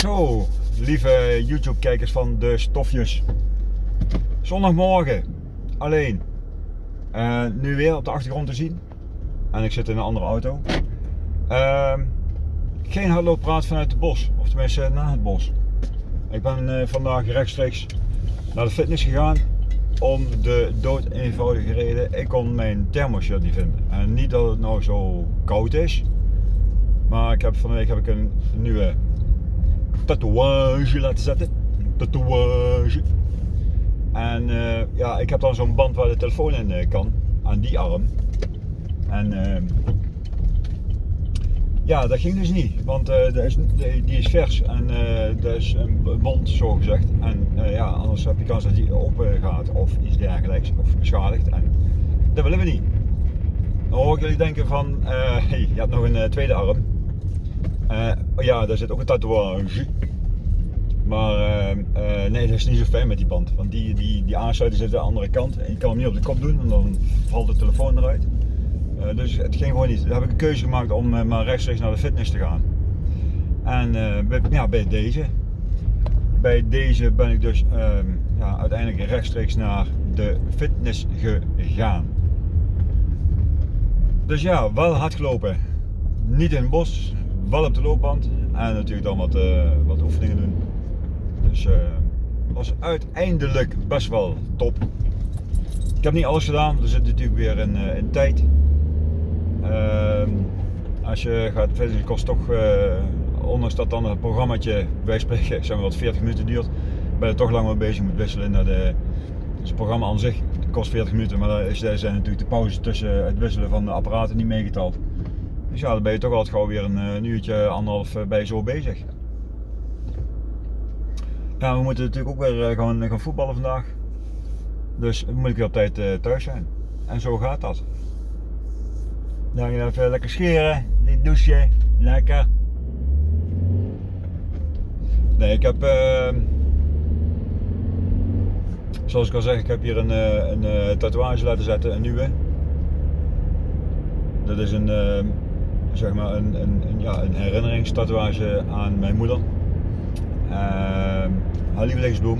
Zo, lieve YouTube-kijkers van de stofjes. Zondagmorgen, alleen. Uh, nu weer op de achtergrond te zien. En ik zit in een andere auto. Uh, geen hardlooppraat vanuit het bos, of tenminste na het bos. Ik ben uh, vandaag rechtstreeks naar de fitness gegaan om de dood eenvoudige reden. Ik kon mijn thermoshirt niet vinden. En niet dat het nou zo koud is. Maar ik heb, van week heb ik een nieuwe tatoeage laten zetten. Tatoeage. En uh, ja, ik heb dan zo'n band waar de telefoon in uh, kan. Aan die arm. En uh, ja, dat ging dus niet. Want dat is, die is vers. En dat is een bond zo gezegd. En ja, anders heb je kans dat die open gaat. Of iets dergelijks. Of beschadigd. En dat willen we niet. Dan hoor ik jullie denken van, hey, je hebt nog een tweede arm. Uh, ja, daar zit ook een tatoeage. Maar uh, uh, nee, dat is niet zo fijn met die band. Want die, die, die aansluiting zit aan de andere kant. En je kan hem niet op de kop doen, en dan valt de telefoon eruit. dus het ging gewoon niet. Daar heb ik een keuze gemaakt om maar rechtstreeks naar de fitness te gaan. En bij, ja, bij deze. Bij deze ben ik dus ehm, ja, uiteindelijk rechtstreeks naar de fitness gegaan. Dus ja, wel hard gelopen. Niet in het bos, wel op de loopband en natuurlijk dan wat, uh, wat oefeningen doen. Dus uh, was uiteindelijk best wel top. Ik heb niet alles gedaan, er zit natuurlijk weer in, uh, in tijd. Uh, als je gaat verder, kost toch, ondanks dat dan het programmaatje, wij spreken, zeg maar wat 40 minuten duurt, ben je toch lang mee bezig moet wisselen naar de, dus het programma aan zich kost 40 minuten, maar daar zijn natuurlijk de pauzes tussen het wisselen van de apparaten niet meegeteld. Dus ja, dan ben je toch altijd gewoon weer een, een uurtje, anderhalf eh, bij zo bezig. Ja, we moeten natuurlijk ook weer gaan, gaan voetballen vandaag. Dus moet ik weer op tijd thuis zijn. En zo gaat dat. Dan even lekker scheren, dit douchen, lekker. Nee, ik heb, uh, zoals ik al zeg, ik heb hier een, een tatoeage laten zetten, een nieuwe. Dat is een, zeg maar een, een, een, ja, een herinneringstatoeage aan mijn moeder. Uh, haar lievelingsbloem.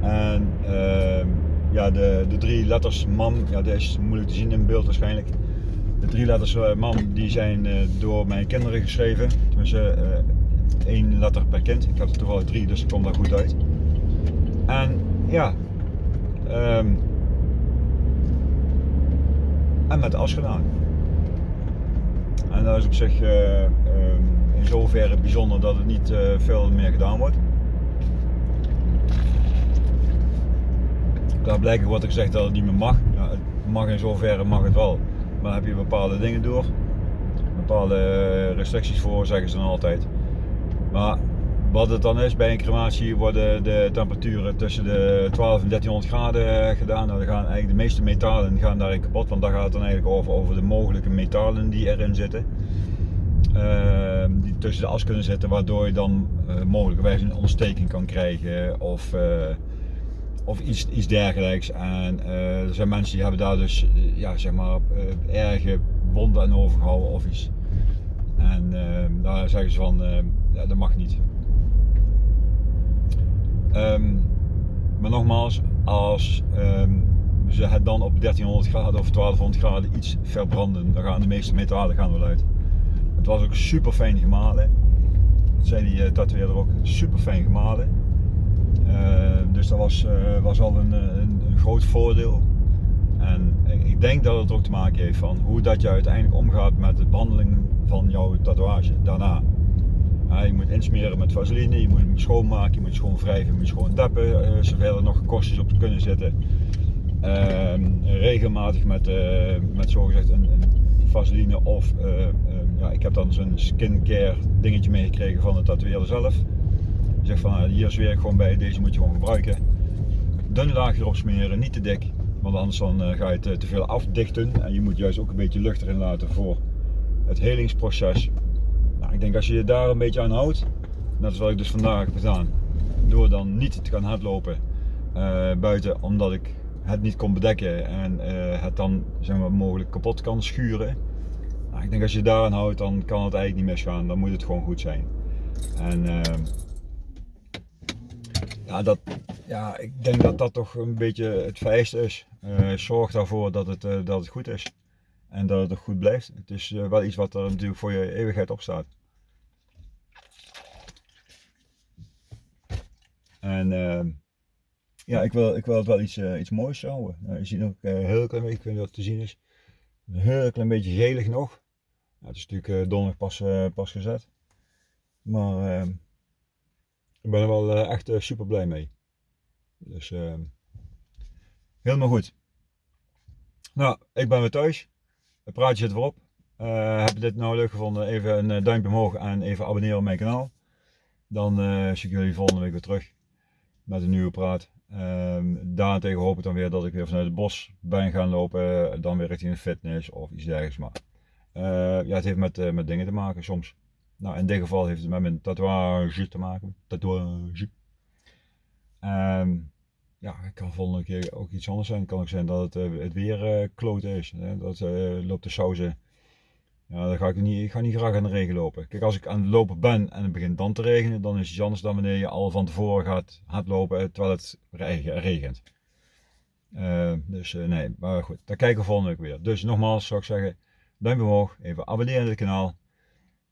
En uh, ja, de, de drie letters MAM, ja, dat is moeilijk te zien in beeld waarschijnlijk. De drie letters uh, MAM die zijn uh, door mijn kinderen geschreven. Tenminste, uh, één letter per kind. Ik heb er toevallig drie, dus ik kom daar goed uit. En ja, um, en met as gedaan. En dat is op zich uh, in zoverre bijzonder dat het niet uh, veel meer gedaan wordt. Daar blijkt wat ik zeg dat het niet meer mag. Ja, het mag in zoverre mag het wel. Maar heb je bepaalde dingen door. Bepaalde restricties voor, zeggen ze dan altijd. Maar wat het dan is bij een crematie worden de temperaturen tussen de 12 en 1300 graden gedaan. Nou, dan gaan eigenlijk de meeste metalen gaan daarin kapot, want daar gaat het dan eigenlijk over, over de mogelijke metalen die erin zitten. Uh, die tussen de as kunnen zitten, waardoor je dan uh, mogelijkerwijs een ontsteking kan krijgen of, uh, of iets, iets dergelijks. En er zijn mensen die hebben daar dus ja, zeg maar, erge wonden aan overgehouden of iets. En daar zeggen ze van, dat mag niet. Um, maar nogmaals, als um, ze het dan op 1300 graden of 1200 graden iets verbranden, dan gaan de meeste metalen gaan wel uit. Het was ook super fijn gemalen. Dat zei die uh, tatoeëerder ook, super fijn gemalen. Uh, dus dat was, uh, was al een, een, een, groot voordeel. En ik denk dat het ook te maken heeft van hoe dat je uiteindelijk omgaat met de behandeling van jouw tatoeage daarna. Je moet insmeren met vaseline, je moet hem schoonmaken, je moet schoon wrijven, je moet schoon deppen, uh, zover er nog kostjes op kunnen zitten. Uh, regelmatig met, uh, met zogezegd een, vaseline of uh, ja, ik heb dan zo'n skincare dingetje meegekregen van de tatoeëerder zelf. Die zegt van nou, hier zweer ik gewoon bij, deze moet je gewoon gebruiken. Dun laagje erop smeren, niet te dik, want anders dan ga je het te veel afdichten en je moet juist ook een beetje lucht erin laten voor het helingsproces. Nou, ik denk als je je daar een beetje aan houdt, dat is wat ik dus vandaag heb gedaan. Door dan niet te gaan hardlopen uh, buiten, omdat ik het niet kon bedekken en uh, het dan zeg maar, mogelijk kapot kan schuren. Nou, ik denk als je daaraan houdt, dan kan het eigenlijk niet misgaan. Dan moet het gewoon goed zijn. En ehm, ja, dat, ja, ik denk dat dat toch een beetje het vereiste is. Uh, zorg daarvoor dat het, dat het goed is. En dat het ook goed blijft. Het is uh, wel iets wat er natuurlijk voor je eeuwigheid op staat. En ehm, ja, ik wil, ik wil het wel iets, iets moois houden. je ziet ook heel klein beetje, ik wat te zien is. Een heel klein beetje gelig nog. het is natuurlijk donderdag pas, pas gezet. Maar ehm, ik ben er wel eh, echt eh, super blij mee. Dus ehm, helemaal goed. Nou, ik ben weer thuis. Het praatje zit erop. Uh, heb je dit nou leuk gevonden? Even een duimpje omhoog en even abonneren op mijn kanaal. Dan uh, zie ik jullie volgende week weer terug met een nieuwe praat. Um, daarentegen hoop ik dan weer dat ik weer vanuit het bos ben gaan lopen. Dan weer richting de fitness of iets dergelijks. Maar ja, het heeft met, met dingen te maken soms. Nou, in dit geval heeft het met mijn tatoeage te maken. Tatoeage. Um, ja, het kan volgende keer ook iets anders zijn. Het kan ook zijn dat het, uh, het weer uh, kloten is. Hè? Dat uh, loopt de sauzen. Ja, dan ga ik niet, ik ga niet graag aan de regen lopen. Kijk, als ik aan het lopen ben en het begint dan te regenen, dan is het anders dan wanneer je al van tevoren gaat, gaat lopen terwijl het regent. dus nee, maar goed, daar kijken we volgende week weer. Dus nogmaals zou ik zeggen, duimpje omhoog, even abonneren op het kanaal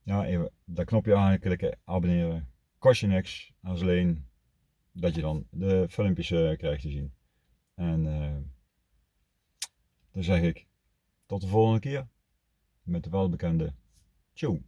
ja, even dat knopje aanklikken, abonneren. Kost je niks, als alleen dat je dan de filmpjes uh, krijgt te zien. En uh, dan zeg ik tot de volgende keer met de welbekende tjoe.